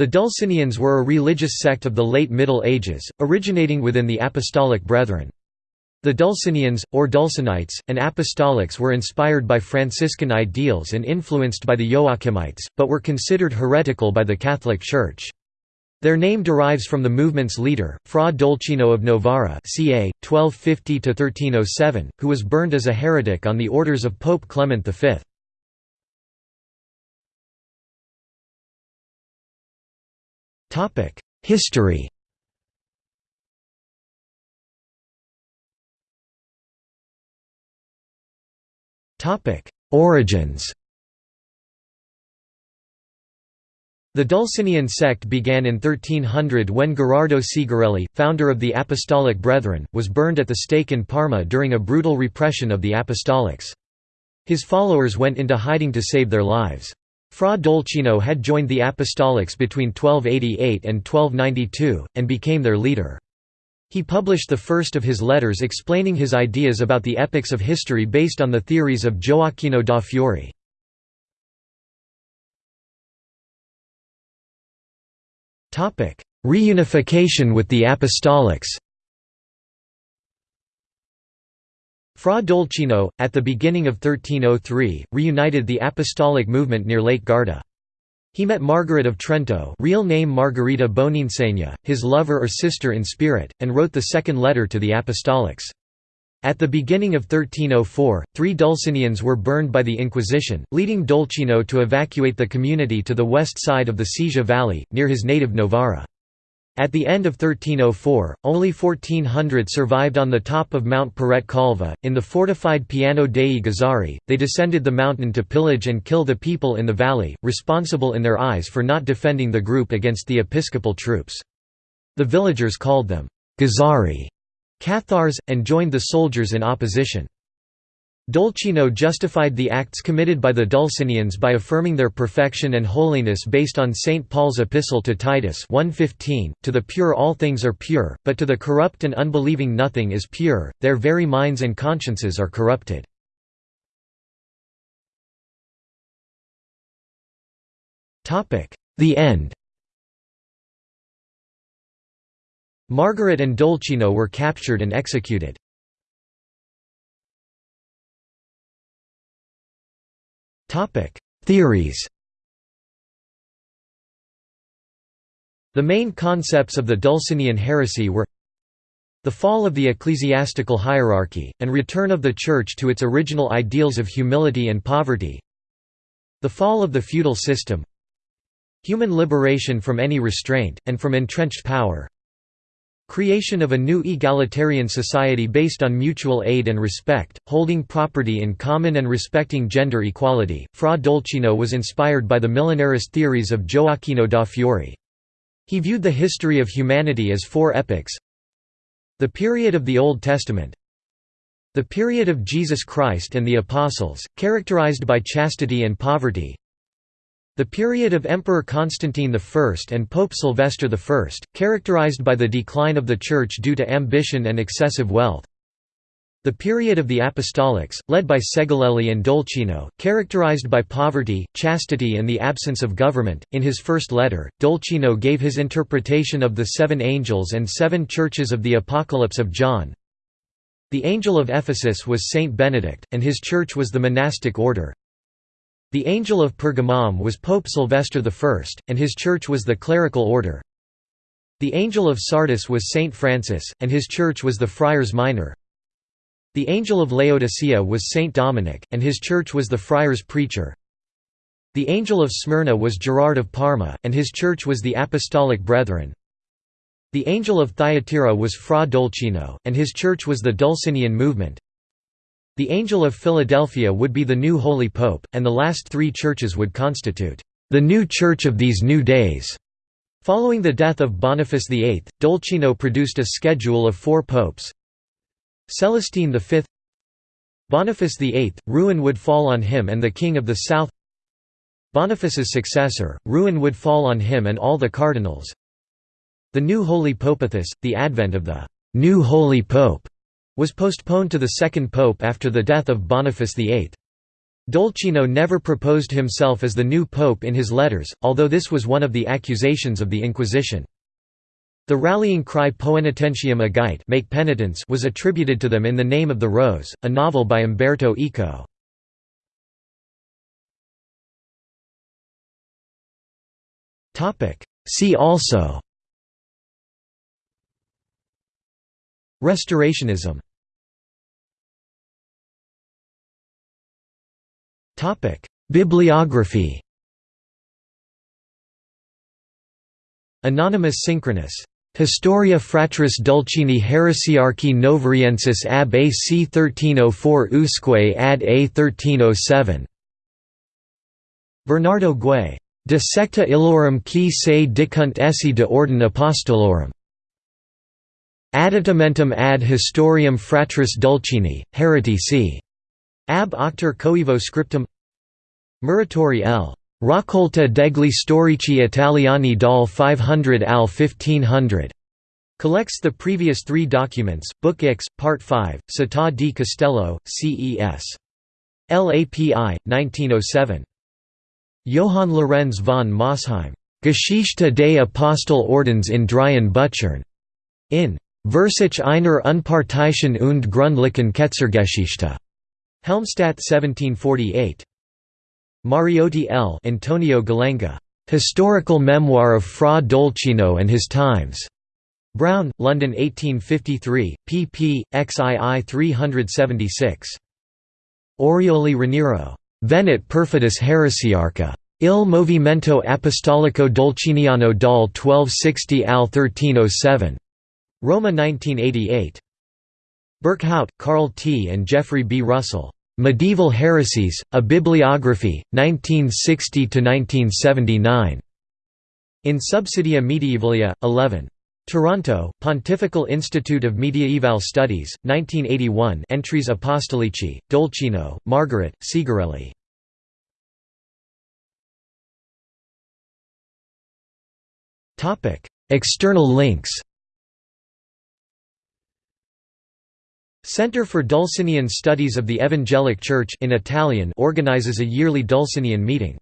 The Dulcinians were a religious sect of the late Middle Ages, originating within the Apostolic Brethren. The Dulcinians, or Dulcinites, and Apostolics were inspired by Franciscan ideals and influenced by the Joachimites, but were considered heretical by the Catholic Church. Their name derives from the movement's leader, Fra Dolcino of Novara ca. 1250–1307, who was burned as a heretic on the orders of Pope Clement V. History Topic: Origins The Dulcinian sect began in 1300 when Gherardo Segarelli, founder of the Apostolic Brethren, was burned at the stake in Parma during a brutal repression of the Apostolics. His followers went into hiding to save their lives. Fra Dolcino had joined the Apostolics between 1288 and 1292, and became their leader. He published the first of his letters explaining his ideas about the epochs of history based on the theories of Gioacchino da Fiore. Reunification with the Apostolics Fra Dolcino, at the beginning of 1303, reunited the apostolic movement near Lake Garda. He met Margaret of Trento real name Margherita Boninsegna, his lover or sister in spirit, and wrote the second letter to the apostolics. At the beginning of 1304, three Dulcinians were burned by the Inquisition, leading Dolcino to evacuate the community to the west side of the Sesia Valley, near his native Novara. At the end of 1304, only 1400 survived on the top of Mount Parete Calva. In the fortified Piano dei Gazzari, they descended the mountain to pillage and kill the people in the valley, responsible in their eyes for not defending the group against the episcopal troops. The villagers called them Gazzari, Cathars, and joined the soldiers in opposition. Dolcino justified the acts committed by the Dulcinians by affirming their perfection and holiness based on St. Paul's epistle to Titus 1.15, To the pure all things are pure, but to the corrupt and unbelieving nothing is pure, their very minds and consciences are corrupted. The end Margaret and Dolcino were captured and executed. Topic: Theories. The main concepts of the Dulcinian heresy were the fall of the ecclesiastical hierarchy, and return of the Church to its original ideals of humility and poverty. The fall of the feudal system. Human liberation from any restraint, and from entrenched power Creation of a new egalitarian society based on mutual aid and respect, holding property in common and respecting gender equality. Fra Dolcino was inspired by the millenarist theories of Gioacchino da Fiore. He viewed the history of humanity as four epochs the period of the Old Testament, the period of Jesus Christ and the Apostles, characterized by chastity and poverty, the period of Emperor Constantine I and Pope Sylvester I, characterized by the decline of the Church due to ambition and excessive wealth. The period of the Apostolics, led by Segalelli and Dolcino, characterized by poverty, chastity and the absence of government. In his first letter, Dolcino gave his interpretation of the seven angels and seven churches of the Apocalypse of John. The angel of Ephesus was Saint Benedict, and his church was the monastic order. The Angel of Pergamum was Pope Sylvester I, and his church was the clerical order. The Angel of Sardis was Saint Francis, and his church was the Friars Minor. The Angel of Laodicea was Saint Dominic, and his church was the Friars Preacher. The Angel of Smyrna was Gerard of Parma, and his church was the Apostolic Brethren. The Angel of Thyatira was Fra Dolcino, and his church was the Dulcinian movement. The Angel of Philadelphia would be the new Holy Pope, and the last three churches would constitute the new Church of these new days. Following the death of Boniface VIII, Dolcino produced a schedule of four popes. Celestine V Boniface VIII, ruin would fall on him and the King of the South Boniface's successor, ruin would fall on him and all the cardinals. The new Holy Popathus, the advent of the new Holy Pope, was postponed to the second pope after the death of Boniface VIII. Dolcino never proposed himself as the new pope in his letters, although this was one of the accusations of the Inquisition. The rallying cry Poenitentiam agite make penitence was attributed to them in The Name of the Rose, a novel by Umberto Eco. See also Restorationism Bibliography Anonymous Synchronous Historia Fratris Dulcini Heresiarchi Novariensis ab AC 1304 usque ad A 1307 Bernardo Gui. De secta illorum qui se dicunt esse de ordine apostolorum. Additamentum ad historiam fratris Dulcini, Hereti c. Ab octor coevo scriptum Muratori L. Raccolta degli storici italiani dal 500 al 1500. Collects the previous three documents, Book X, Part 5, Città di Castello, CES. LAPI, 1907. Johann Lorenz von Mosheim. Geschichte des Apostelordens in Dreien Büchern. In Versuch einer Unparteiischen und Gründlichen Ketzergeschichte. Helmstadt 1748. Mariotti L. Antonio Gallenga. Historical Memoir of Fra Dolcino and His Times. Brown, London 1853, pp. xii 376. Orioli Raniero. Venit perfidus heresiarca. Il Movimento Apostolico Dolciniano dal 1260 al 1307. Roma 1988. Berkhout, Carl T. and Jeffrey B. Russell. Medieval Heresies, A Bibliography, 1960–1979. In Subsidia Medievalia, 11. Toronto, Pontifical Institute of Mediaeval Studies, 1981 Entries Apostolici, Dolcino, Margaret, Segarelli. External links Center for Dulcinian Studies of the Evangelic Church in Italian organizes a yearly Dulcinian meeting.